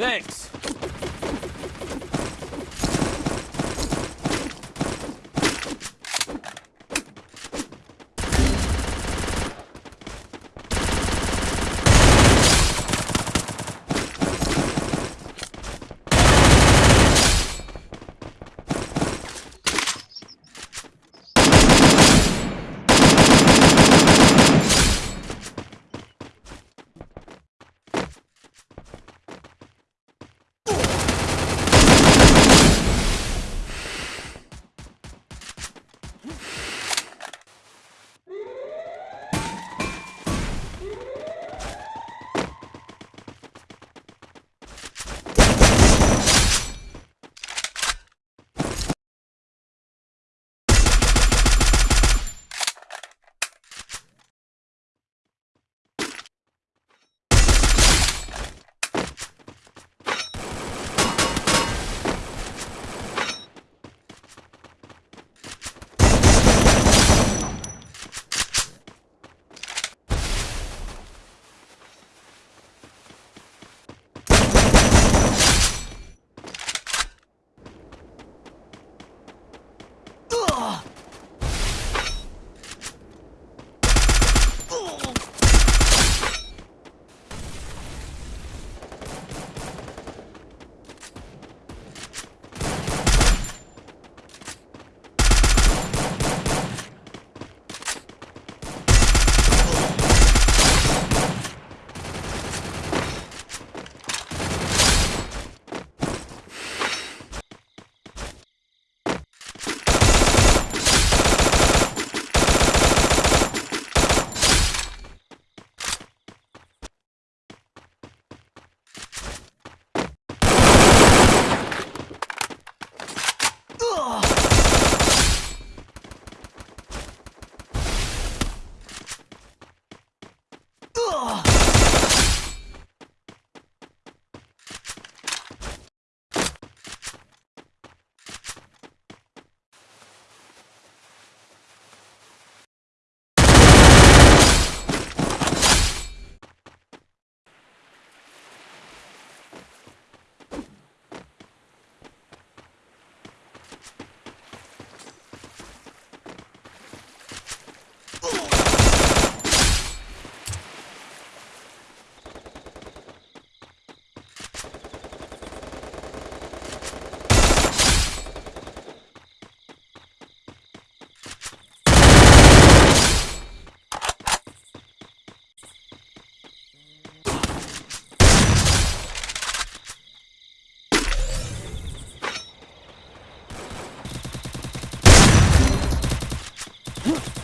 Thanks. Huh?